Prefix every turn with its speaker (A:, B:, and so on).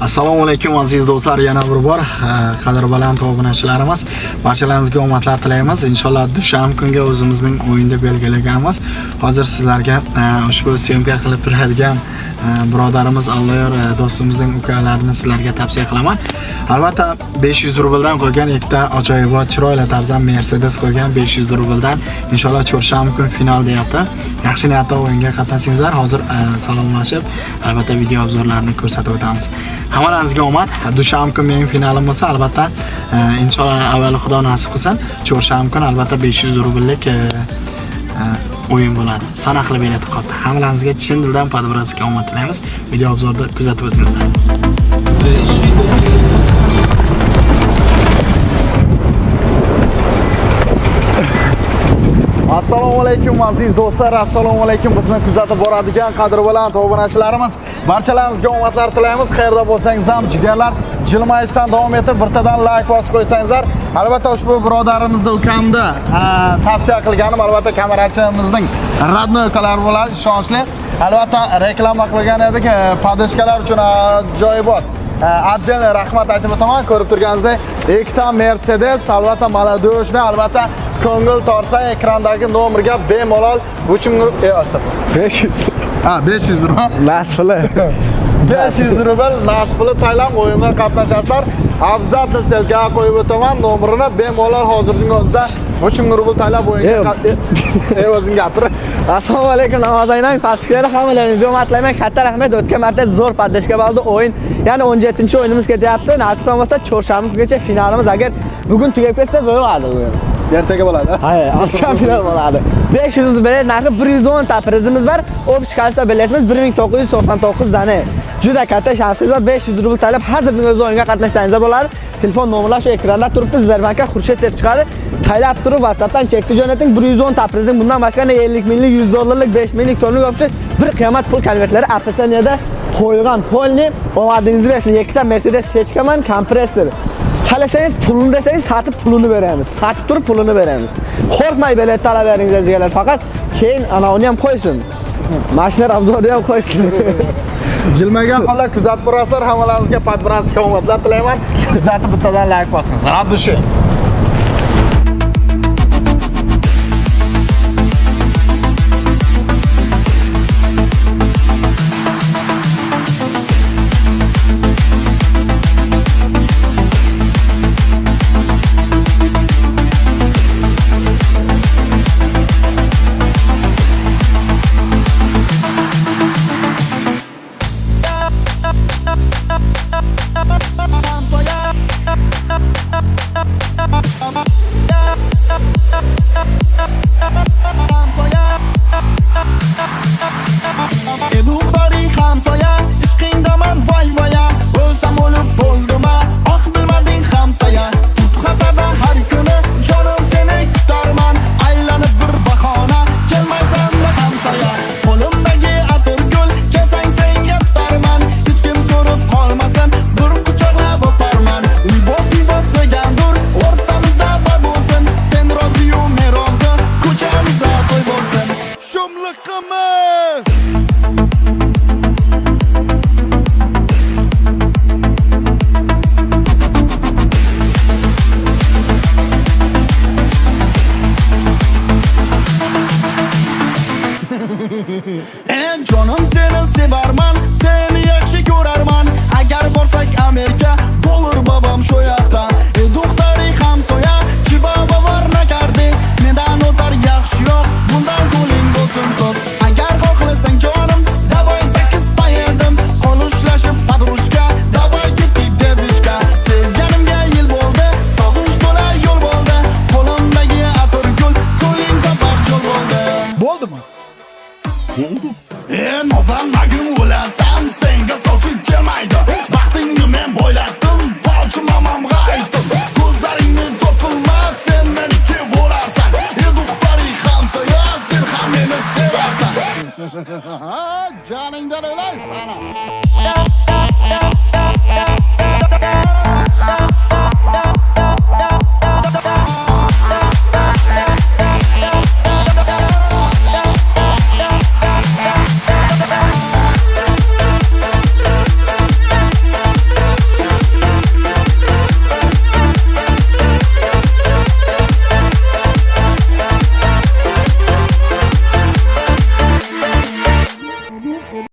A: assalomu alaykum aziz do'stlar. Yana bir bor qadr baland obunachilarimiz. Barchalaringizga omadlar tilaymiz. Inshaalloh dushanba kunga o'zimizning o'yinda belgilaganmiz. Hozir sizlarga ushbu syomka qilib turadigan birodarimiz alloyor do'stimizning ukalarini sizlarga tavsiya qilaman. Albatta 500 rubldan qo'ygan ikkita ajoyibot chiroyli tarzda mercedes qo'ygan 500 rubldan inshaalloh chorshanba kun final deyapti. Yaxshi niyatda o'yinga qatnashingizlar hozir salomlashib albatta video obzorlarini ko'rsatib o'tamiz. Hammalaringizga omad. Dushanba kun mening finalim bo'lsa albatta e, inshaalloh avvalo xudo nasib qilsin. Chorshanba kun albatta 500 rubllik e, e, o'yin bo'ladi. Sanoqli bilet qoldi hammalaringizga chin dildan podbratskiy omad tilaymiz. Video obzorda kuzatib o'tingizlar.
B: Assalomu alaykum aziz do'stlar. Assalomu alaykum bizni kuzatib boradigan qadr baland obunachilarimiz barchalaringizga omadlar tilaymiz. Qayerda bo'lsangiz ham jigarlar jilmayishdan davom etib bittadan layk bosib qo'ysangizlar. Albatta ushbu birodarimizni ukamni tavsiya qilganim albatta kamerachimizning родной ukalari bo'ladi ishonchli. Albatta reklama qilgan edik e, podeshkalar uchun ajoyibot отдельный rahmat aytib o'taman. Ko'rib turganingizdek ikkita mercedes albatta молодежный albatta ko'ngil torsa ekrandagi nomerga bemalol 3000 e,
C: 500
B: ha 500 rubl.
C: Nasli
B: 500 rubl nasbili taylam o'yinga qatnashasizlar. Abzatni selga qo'yib o'taman nomerini bemalol hozirning o'zida 3000 rubl taylab o'yinga e o'zing gapir.
C: Assalomu alaykum namoz aynang pastliklarda hammalaringizga omad tilayman katta rahmat. O'tgan marta zo'r poddeshka bo'ldi o'yin. Ya'ni 17 o'yinimiz ketyapti. Nasib bo'lmasa chorshanba kungacha finalimiz. Agar bugun tugab ketsa bo'ladi o'yin
B: ertaga bo'ladi.
C: Ha oqshom final bo'ladi. 500 bilet narxi 110 o'nta prizimiz bor общий количество biletimiz 1999 dana juda katta shansingiz bor 500 rubl talab hozirning o'zi o'yinga qatnashsangiz bo'ladi telefon nomerlar shu ekranda turibdi sberbankka xurshid deb chiqadi. Taylab turib whatsappdan chekni jo'nating. 110 o'nta prizing bundan boshqa 50 minglik 100 dollarlik 5 minglik tonlik opsiya bir qiyomat pul konvertlari apsaniyada qo'ygan polni omadingizni bersin. Ikkita mercedes hechkaman kompressor. Qalasangiz pulini desangiz sotib pulini beramiz. Satib turib pulini beramiz. Qo'rqmay bilet talab beringiz deganlar, faqat keyin ana uni ham qo'ysin. Mashinalar obzorni ham qo'ysin.
B: Jilmagan holda kuzatib borasizlar, hammalaringizga podbranskiy omadlar tilayman. Kuzatib bittadan like bosing. Zarab dushi. e jonim seni sevarman seni yaxshi ko'rarman.
C: Agar borsak amerika
B: bo'lur babam shu yoqdan. E do'xtari hamsoya chiba bavar nakardi mendan o'tar yaxshiroq bundan ko'ling bo'lsin ko'p. Agar xohlasang jonim давай sakkiz поедем qolushlashib подружка давай ketdik dedushka sevganimga yil bo'ldi sog'inch to'la yo'l bo'ldi. Qo'limdagi atirgul ko'ling topar cho'l bo'ldi. Bo'ldimi? Eh, bo'ldi en ozan magun o'lasan senga soching kelmaydi. Baxtingni men boylatdim bolchi mamamga aytdim ko'zlaringni to'rt qilma sen meniki bo'larsan. Endi uxtaring ham soya sen ham meni sevarsan. Joningdan o'laysan